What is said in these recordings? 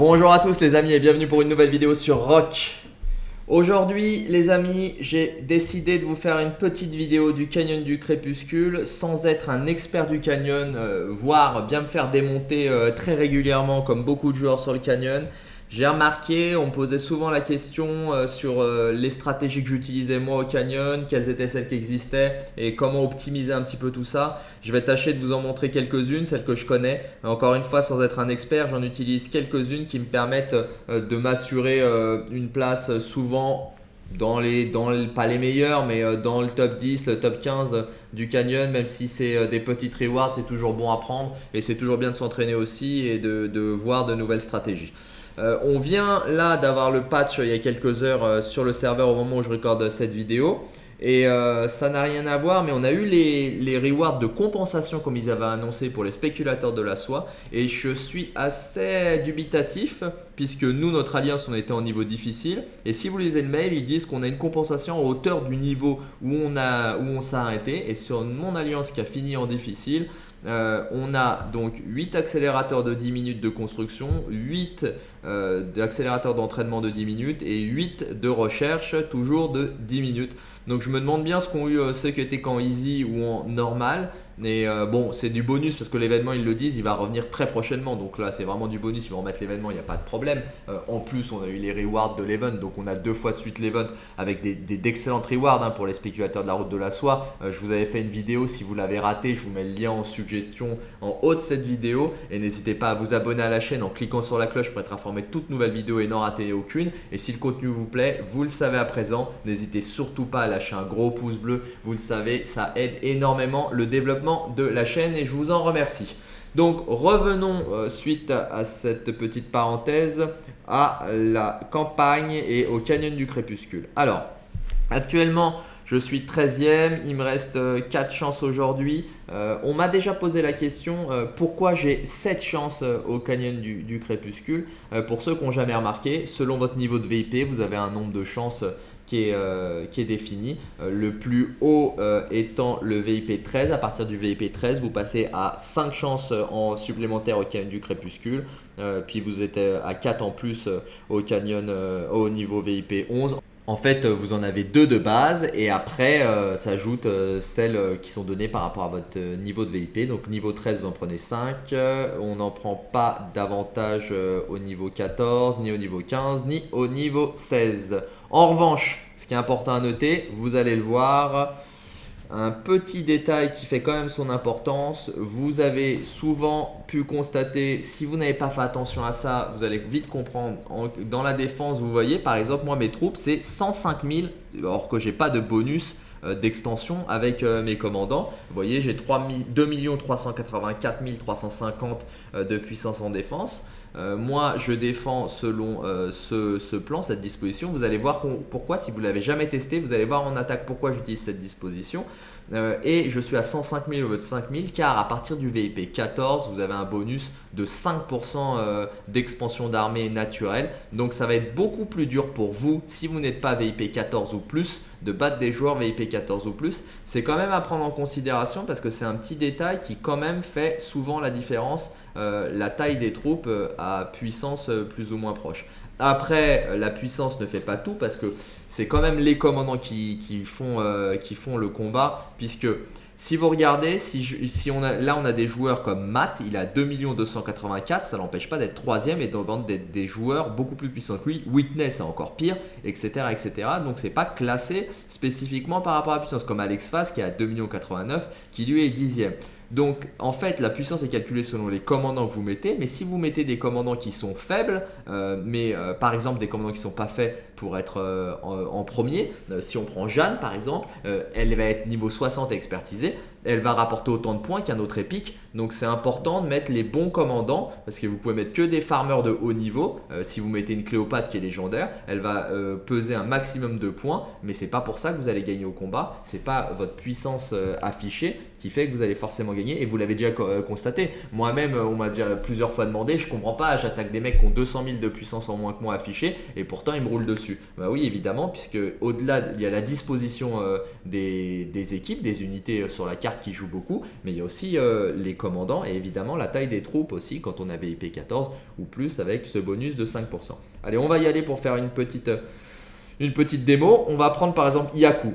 Bonjour à tous les amis et bienvenue pour une nouvelle vidéo sur Rock. Aujourd'hui les amis, j'ai décidé de vous faire une petite vidéo du canyon du crépuscule sans être un expert du canyon, euh, voire bien me faire démonter euh, très régulièrement comme beaucoup de joueurs sur le canyon. J'ai remarqué, on me posait souvent la question euh, sur euh, les stratégies que j'utilisais moi au Canyon, quelles étaient celles qui existaient et comment optimiser un petit peu tout ça. Je vais tâcher de vous en montrer quelques-unes, celles que je connais. Encore une fois, sans être un expert, j'en utilise quelques-unes qui me permettent euh, de m'assurer une place souvent dans les, dans pas les meilleurs, mais dans le top 10, le top 15 du canyon, même si c'est des petites rewards, c'est toujours bon à prendre et c'est toujours bien de s'entraîner aussi et de, de voir de nouvelles stratégies. Euh, on vient là d'avoir le patch il y a quelques heures euh, sur le serveur au moment où je recorde cette vidéo. Et euh, ça n'a rien à voir, mais on a eu les, les, rewards de compensation comme ils avaient annoncé pour les spéculateurs de la soie. Et je suis assez dubitatif puisque nous, notre alliance, on était en niveau difficile. Et si vous lisez le mail, ils disent qu'on a une compensation à hauteur du niveau où on, où on s'est arrêté. Et sur mon alliance qui a fini en difficile, euh, on a donc 8 accélérateurs de 10 minutes de construction, 8 euh, accélérateurs d'entraînement de 10 minutes et 8 de recherche toujours de 10 minutes. Donc je me demande bien ce qu'ont eu euh, ceux qui étaient qu'en easy ou en normal. Mais euh, bon, c'est du bonus parce que l'événement, ils le disent, il va revenir très prochainement. Donc là, c'est vraiment du bonus. Ils vont remettre l'événement, il n'y a pas de problème. Euh, en plus, on a eu les rewards de l'event. Donc on a deux fois de suite l'event avec d'excellentes des, rewards hein, pour les spéculateurs de la route de la soie. je vous avais fait une vidéo. Si vous l'avez raté, je vous mets le lien en suggestion en haut de cette vidéo. Et n'hésitez pas à vous abonner à la chaîne en cliquant sur la cloche pour être informé de toute nouvelle vidéo et n'en rater aucune. Et si le contenu vous plaît, vous le savez à présent, n'hésitez surtout pas à lâcher un gros pouce bleu. Vous le savez, ça aide énormément le développement de la chaîne et je vous en remercie. Donc revenons euh, suite à, cette petite parenthèse à la campagne et au canyon du crépuscule. Alors actuellement je suis 13e, il me reste 4 euh, chances aujourd'hui. Euh, on m'a déjà posé la question pourquoi j'ai 7 chances au canyon du, crépuscule. pour ceux qui n'ont jamais remarqué, selon votre niveau de VIP, vous avez un nombre de chances qui est, euh, défini. Euh, le plus haut euh, étant le VIP 13. À partir du VIP 13, vous passez à 5 chances en supplémentaire au canyon du crépuscule. puis vous êtes à 4 en plus au canyon au niveau VIP 11. En fait, vous en avez deux de base et après s'ajoutent celles qui sont données par rapport à votre niveau de VIP. Donc niveau 13, vous en prenez 5. On n'en prend pas davantage au niveau 14, ni au niveau 15, ni au niveau 16. En revanche, ce qui est important à noter, vous allez le voir, un petit détail qui fait quand même son importance, vous avez souvent pu constater, si vous n'avez pas fait attention à ça, vous allez vite comprendre, dans la défense, vous voyez par exemple, moi mes troupes c'est 105 000, alors que j'ai pas de bonus euh, d'extension avec euh, mes commandants. Vous voyez, j'ai 2 384 350 de puissance en défense. Euh, moi, je défends selon euh, ce, plan, cette disposition. Vous allez voir pourquoi, si vous ne l'avez jamais testé, vous allez voir en attaque pourquoi j'utilise cette disposition. Euh, et je suis à 105 000 au de 5 000 car à partir du VIP 14, vous avez un bonus de 5% d'expansion d'armée naturelle. Donc ça va être beaucoup plus dur pour vous si vous n'êtes pas VIP 14 ou plus de battre des joueurs VIP 14 ou plus. C'est quand même à prendre en considération parce que c'est un petit détail qui quand même fait souvent la différence, la taille des troupes euh, à puissance euh, plus ou moins proche. Après, la puissance ne fait pas tout parce que c'est quand même les commandants qui, font, le combat puisque si vous regardez, si, on a, là on a des joueurs comme Matt, il a 2 284, ça n'empêche pas d'être troisième et de vendre des, joueurs beaucoup plus puissants que lui. Witness c'est encore pire, etc. etc. Donc c'est pas classé spécifiquement par rapport à la puissance comme Alex Faz qui a 2 89 qui lui est dixième. Donc en fait la puissance est calculée selon les commandants que vous mettez mais si vous mettez des commandants qui sont faibles euh, mais euh, par exemple des commandants qui ne sont pas faits pour être euh, en, premier si on prend Jeanne par exemple elle va être niveau 60 expertisée elle va rapporter autant de points qu'un autre épique. Donc c'est important de mettre les bons commandants parce que vous pouvez mettre que des farmers de haut niveau. Euh, si vous mettez une Cléopâtre qui est légendaire, elle va euh, peser un maximum de points, mais c'est pas pour ça que vous allez gagner au combat. C'est pas votre puissance euh, affichée qui fait que vous allez forcément gagner et vous l'avez déjà constaté. Moi-même, on m'a déjà plusieurs fois demandé, je comprends pas, j'attaque des mecs qui ont 200 000 de puissance en moins que moi affiché et pourtant ils me roulent dessus. Bah oui, évidemment, puisque au-delà, il y a la disposition des, équipes, des unités sur la carte qui jouent beaucoup, mais il y a aussi les commandants et évidemment la taille des troupes aussi quand on avait IP 14 ou plus avec ce bonus de 5%. Allez, on va y aller pour faire une petite, une petite démo. On va prendre par exemple Yaku.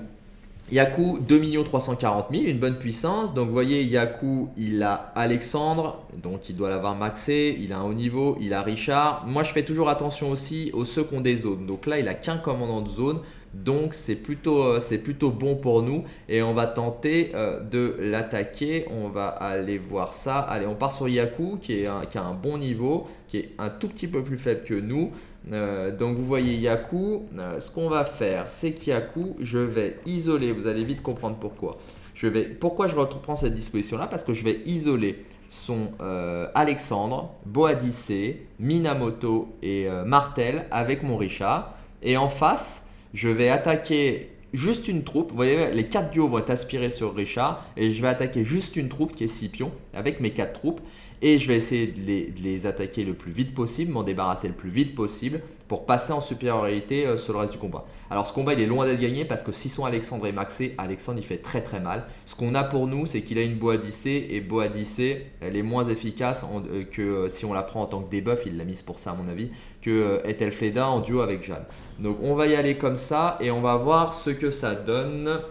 Yaku, 2 340 000, une bonne puissance. Donc vous voyez, Yaku, il a Alexandre, donc il doit l'avoir maxé. Il a un haut niveau, il a Richard. Moi, je fais toujours attention aussi aux ceux des zones. Donc là, il a qu'un commandant de zone. Donc c'est plutôt, euh, plutôt bon pour nous et on va tenter euh, de l'attaquer. On va aller voir ça. Allez, on part sur Yaku qui, est qui a un bon niveau, qui est un tout petit peu plus faible que nous. Euh, donc vous voyez Yaku, ce qu'on va faire c'est qu'Yaku, je vais isoler, vous allez vite comprendre pourquoi. Je vais, pourquoi je reprends cette disposition là Parce que je vais isoler son Alexandre, Boadicée, Minamoto et Martel avec mon Richard. Et en face, je vais attaquer juste une troupe. Vous voyez, les 4 duos vont aspirés sur Richard. Et je vais attaquer juste une troupe qui est Scipion avec mes 4 troupes et je vais essayer de les, attaquer le plus vite possible, m'en débarrasser le plus vite possible pour passer en supériorité euh, sur le reste du combat. Alors ce combat il est loin d'être gagné parce que si son Alexandre est maxé, Alexandre il fait très très mal. Ce qu'on a pour nous c'est qu'il a une Boadicée et Boadicée elle est moins efficace euh, que euh, si on la prend en tant que debuff, il l'a mise pour ça à mon avis, que Ethelfleda en duo avec Jeanne. Donc on va y aller comme ça et on va voir ce que ça donne.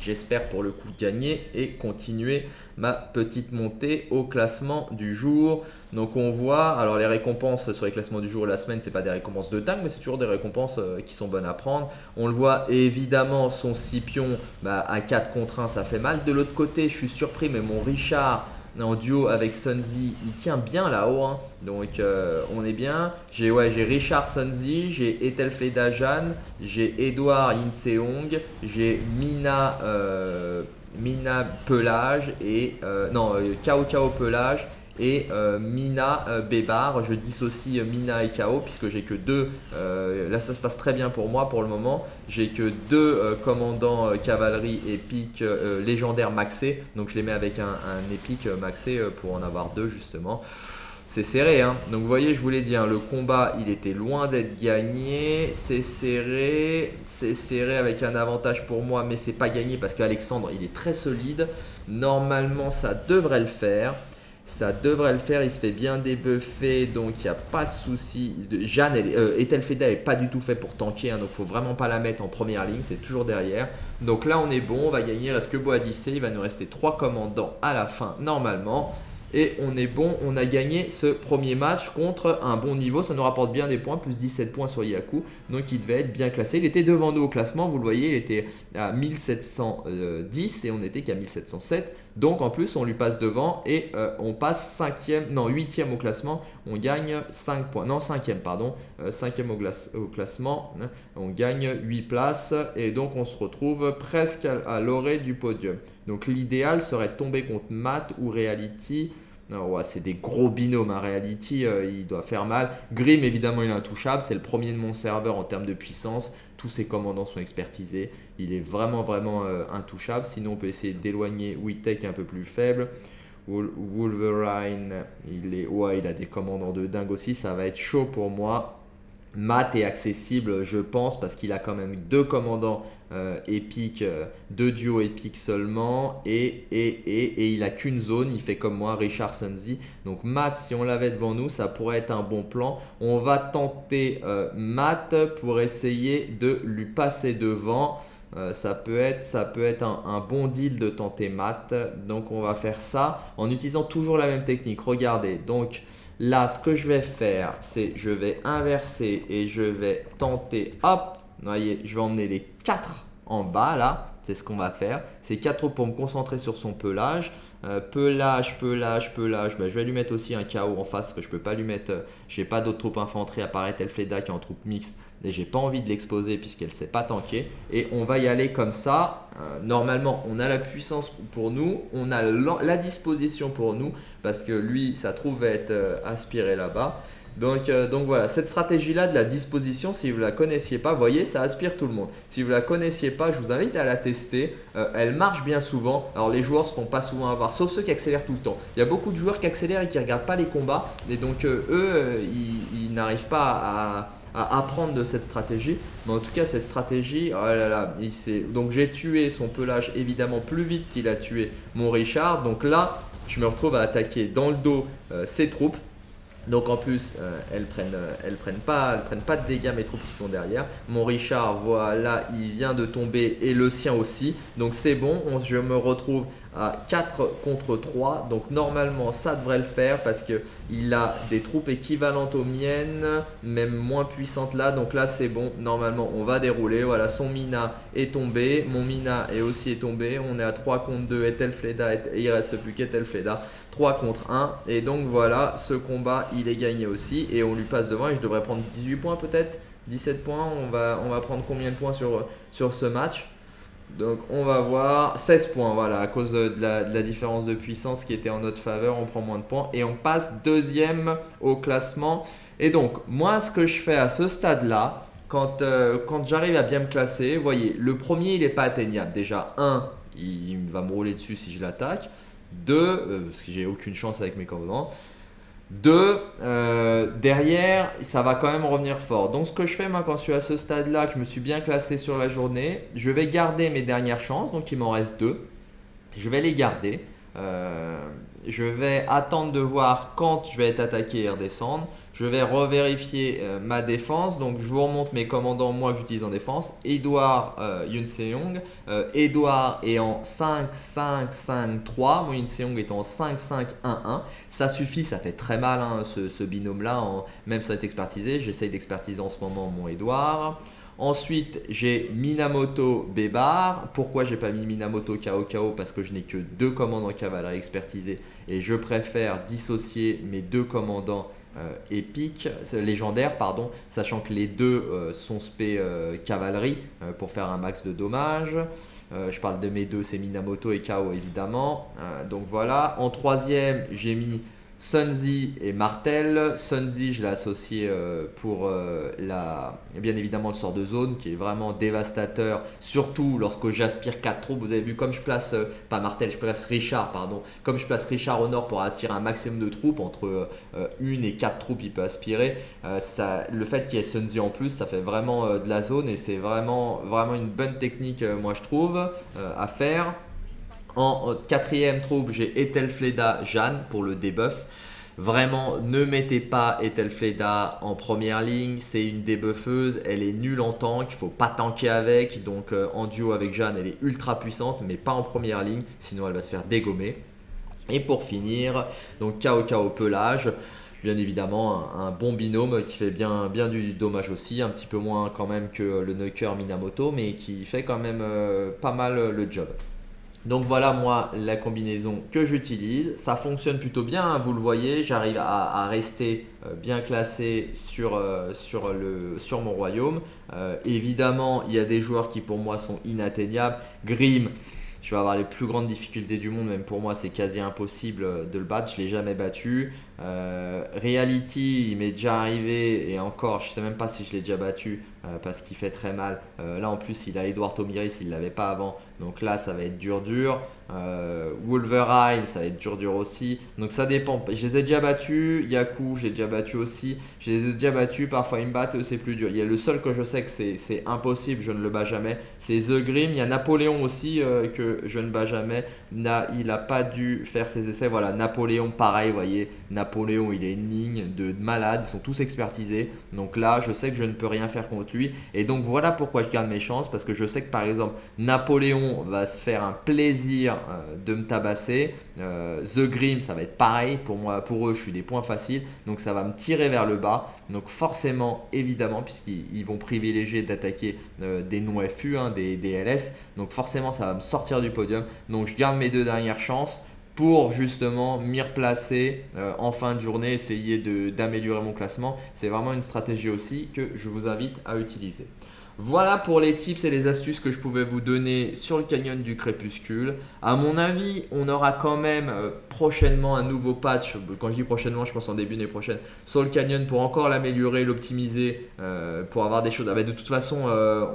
J'espère pour le coup gagner et continuer ma petite montée au classement du jour. Donc on voit, alors les récompenses sur les classements du jour et la semaine, c'est pas des récompenses de dingue, mais c'est toujours des récompenses euh, qui sont bonnes à prendre. On le voit évidemment, son Scipion bah, à 4 contre 1, ça fait mal. De l'autre côté, je suis surpris, mais mon Richard en duo avec Sunzi, il tient bien là-haut. Hein. Donc euh, on est bien. J'ai ouais, Richard Sunzi, j'ai Ethelfleda Jeanne, j'ai Edouard Inseong, j'ai Mina, euh, Mina Pelage et euh, non Kao Kao Pelage et euh, Mina euh, Bébar. Je dissocie Mina et Kao puisque j'ai que deux. Euh, là, ça se passe très bien pour moi pour le moment. J'ai que deux commandants cavalerie épique légendaire maxé. Donc, je les mets avec un épique maxé pour en avoir deux justement. C'est serré, hein. Donc vous voyez, je vous l'ai dit, hein, le combat, il était loin d'être gagné. C'est serré, c'est serré avec un avantage pour moi, mais c'est pas gagné parce qu'Alexandre, il est très solide. Normalement, ça devrait le faire. Ça devrait le faire, il se fait bien débuffer, donc il n'y a pas de souci. Jeanne, elle, euh, n'est pas du tout fait pour tanker, hein, donc il faut vraiment pas la mettre en première ligne, c'est toujours derrière. Donc là on est bon, on va gagner, reste que Boadicée, il va nous rester 3 commandants à la fin normalement. Et on est bon, on a gagné ce premier match contre un bon niveau. Ça nous rapporte bien des points, plus 17 points sur Yaku. Donc il devait être bien classé. Il était devant nous au classement, vous le voyez, il était à 1710 et on était qu'à 1707. Donc en plus, on lui passe devant et euh, on passe 5e, non 8e au classement. On gagne 5 points, non 5e pardon, 5e euh, au, classement. On gagne 8 places et donc on se retrouve presque à, l'orée du podium. Donc l'idéal serait de tomber contre Matt ou Reality. c'est des gros binômes. Hein. Reality, euh, il doit faire mal. Grim, évidemment, il est intouchable. C'est le premier de mon serveur en termes de puissance. Tous ses commandants sont expertisés. Il est vraiment, vraiment euh, intouchable. Sinon, on peut essayer d'éloigner Witek un peu plus faible. Wolverine, il, est, il a des commandants de dingue aussi. Ça va être chaud pour moi. Matt est accessible, je pense, parce qu'il a quand même deux commandants euh, épiques, euh, deux duos épiques seulement, et, et, il a qu'une zone, il fait comme moi, Richard Sunzi. Donc Matt, si on l'avait devant nous, ça pourrait être un bon plan. On va tenter euh, Matt pour essayer de lui passer devant. ça peut être, ça peut être un, un, bon deal de tenter Matt. Donc on va faire ça en utilisant toujours la même technique. Regardez, donc Là, ce que je vais faire, c'est je vais inverser et je vais tenter, hop, vous voyez, je vais emmener les 4 en bas là. C'est ce qu'on va faire. C'est 4 pour me concentrer sur son pelage. Euh, pelage, pelage, pelage. Ben, je vais lui mettre aussi un KO en face que je peux pas lui mettre. Euh, j'ai pas d'autres troupes infanterie à part Elfleda qui est en troupe mixte. Et j'ai pas envie de l'exposer puisqu'elle sait pas tanker. Et on va y aller comme ça. Euh, normalement, on a la puissance pour nous. On a la disposition pour nous. Parce que lui, ça trouve être aspiré là-bas. Donc, euh, donc voilà, cette stratégie-là de la disposition, si vous ne la connaissiez pas, voyez, ça aspire tout le monde. Si vous ne la connaissiez pas, je vous invite à la tester. Euh, elle marche bien souvent. Alors les joueurs ne se font pas souvent avoir, sauf ceux qui accélèrent tout le temps. Il y a beaucoup de joueurs qui accélèrent et qui ne regardent pas les combats. Et donc euh, eux, ils, n'arrivent pas à, à apprendre de cette stratégie. Mais en tout cas, cette stratégie, oh là là, il donc j'ai tué son pelage évidemment plus vite qu'il a tué mon Richard. Donc là, je me retrouve à attaquer dans le dos ses troupes. Donc en plus, euh, elles prennent, euh, prennent pas de dégâts mes troupes qui sont derrière. Mon Richard, voilà, il vient de tomber et le sien aussi. Donc c'est bon, je me retrouve à 4 contre 3. Donc normalement, ça devrait le faire parce qu'il a des troupes équivalentes aux miennes, même moins puissantes là. Donc là, c'est bon. Normalement, on va dérouler. Voilà, son Mina est tombé. Mon Mina est aussi tombé. On est à 3 contre 2 et Telfleda, et il reste plus qu'Etelfleda. 3 contre 1. Et donc voilà, ce combat, il est gagné aussi. Et on lui passe devant et je devrais prendre 18 points peut-être 17 points. On va, on va prendre combien de points sur, sur ce match? Donc on va voir 16 points, voilà, à cause de la, différence de puissance qui était en notre faveur, on prend moins de points et on passe deuxième au classement. Et donc moi ce que je fais à ce stade-là, quand, euh, quand j'arrive à bien me classer, vous voyez, le premier il n'est pas atteignable. Déjà, 1, il, va me rouler dessus si je l'attaque. 2, euh, parce que j'ai aucune chance avec mes commandants. Deux, euh, derrière, ça va quand même revenir fort. Donc ce que je fais moi quand je suis à ce stade-là, que je me suis bien classé sur la journée, je vais garder mes dernières chances, donc il m'en reste deux. Je vais les garder. Euh, je vais attendre de voir quand je vais être attaqué et redescendre. Je vais revérifier euh, ma défense. Donc, je vous remonte mes commandants, moi, que j'utilise en défense. Edouard euh, Yun Seong. Euh, Edouard est en 5-5-5-3. Mon Yun Seong est en 5-5-1-1. Ça suffit, ça fait très mal hein, ce, binôme-là. Même sans être expertisé. J'essaye d'expertiser en ce moment mon Edouard. Ensuite, j'ai Minamoto Bebar. Pourquoi j'ai pas mis Minamoto Kao Parce que je n'ai que deux commandants cavalerie expertisés et je préfère dissocier mes deux commandants euh, épiques, légendaires, pardon, sachant que les deux euh, sont spé euh, cavalerie pour faire un max de dommages. je parle de mes deux, c'est Minamoto et Kao évidemment. donc voilà. En troisième, j'ai mis Sunzi et Martel. Sunzi, je l'ai associé euh, pour euh, la, bien évidemment le sort de zone qui est vraiment dévastateur, surtout lorsque j'aspire 4 troupes. Vous avez vu comme je place, euh, pas Martel, je place Richard, pardon, comme je place Richard au nord pour attirer un maximum de troupes, entre 1 et 4 troupes il peut aspirer. Ça, le fait qu'il y ait Sunzi en plus, ça fait vraiment de la zone et c'est vraiment, vraiment une bonne technique, moi je trouve, à faire. En quatrième troupe, j'ai Ethelfleda Jeanne pour le debuff. Vraiment, ne mettez pas Ethelfleda en première ligne. C'est une débuffeuse. Elle est nulle en tank. Il ne faut pas tanker avec. Donc euh, en duo avec Jeanne, elle est ultra puissante, mais pas en première ligne. Sinon, elle va se faire dégommer. Et pour finir, donc KO pelage. Bien évidemment, un, bon binôme qui fait bien, du dommage aussi. Un petit peu moins quand même que le Nuker Minamoto, mais qui fait quand même euh, pas mal le job. Donc voilà moi la combinaison que j'utilise. Ça fonctionne plutôt bien, hein, vous le voyez. J'arrive à, rester euh, bien classé sur, euh, mon royaume. Euh, évidemment, il y a des joueurs qui pour moi sont inatteignables. Grim, je vais avoir les plus grandes difficultés du monde. Même pour moi, c'est quasi impossible de le battre. Je ne l'ai jamais battu. Reality, il m'est déjà arrivé et encore, je ne sais même pas si je l'ai déjà battu parce qu'il fait très mal. là en plus, il a Edouard Tomiris, il ne l'avait pas avant. Donc là, ça va être dur dur. Euh, Wolverine, ça va être dur dur aussi. Donc ça dépend. Je les ai déjà battus. Yaku, j'ai déjà battu aussi. Je les ai déjà battus. Parfois, ils me battent, c'est plus dur. Il y a le seul que je sais que c'est impossible, je ne le bats jamais. C'est The Grim. Il y a Napoléon aussi euh, que je ne bats jamais. Il n'a pas dû faire ses essais. Voilà, Napoléon, pareil, voyez. Napoléon, il est une ligne de malade. Ils sont tous expertisés. Donc là, je sais que je ne peux rien faire contre lui. Et donc voilà pourquoi je garde mes chances. Parce que je sais que par exemple, Napoléon va se faire un plaisir euh, de me tabasser. Euh, The Grim, ça va être pareil. Pour moi, pour eux, je suis des points faciles. Donc ça va me tirer vers le bas. Donc forcément, évidemment, puisqu'ils vont privilégier d'attaquer euh, des non-FU, hein, des, LS. Donc forcément, ça va me sortir du podium. Donc je garde mes deux dernières chances pour justement m'y replacer en fin de journée, essayer d'améliorer mon classement. C'est vraiment une stratégie aussi que je vous invite à utiliser. Voilà pour les tips et les astuces que je pouvais vous donner sur le canyon du crépuscule. À mon avis, on aura quand même euh, prochainement un nouveau patch. Quand je dis prochainement, je pense en début d'année prochaine sur le canyon pour encore l'améliorer, l'optimiser, euh, pour avoir des choses. Ah bah, de toute façon, euh,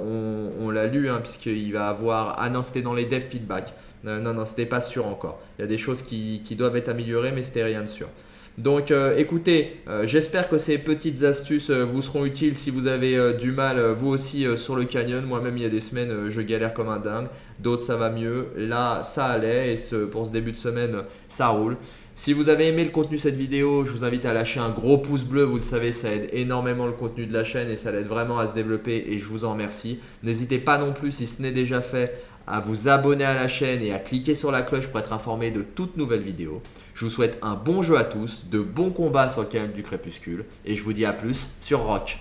on, l'a lu hein, puisqu'il va avoir. Ah non, c'était dans les dev feedback. non, non, c'était pas sûr encore. Il y a des choses qui, qui doivent être améliorées, mais c'était rien de sûr. Donc euh, écoutez, euh, j'espère que ces petites astuces euh, vous seront utiles si vous avez du mal vous aussi sur le canyon. Moi-même il y a des semaines je galère comme un dingue, d'autres ça va mieux. Là ça allait et ce, pour ce début de semaine ça roule. Si vous avez aimé le contenu de cette vidéo, je vous invite à lâcher un gros pouce bleu, vous le savez, ça aide énormément le contenu de la chaîne et ça l'aide vraiment à se développer et je vous en remercie. N'hésitez pas non plus, si ce n'est déjà fait, à vous abonner à la chaîne et à cliquer sur la cloche pour être informé de toutes nouvelles vidéos. Je vous souhaite un bon jeu à tous, de bons combats sur le canyon du crépuscule et je vous dis à plus sur Rock.